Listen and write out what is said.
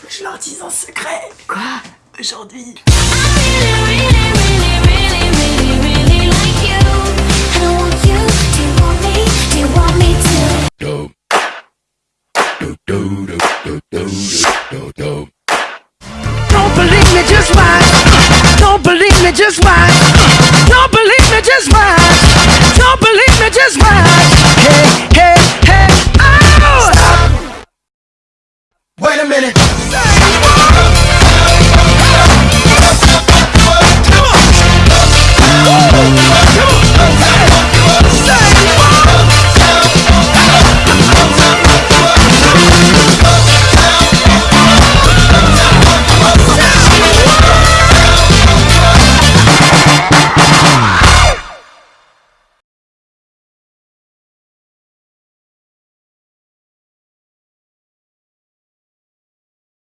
Faut que je leur dise un secret. Quoi Aujourd'hui. Don't believe me, just watch. Don't believe me, just watch. Don't believe me, just watch. Don't believe me, just watch. Hey, hey, hey, oh! Stop. Wait a minute.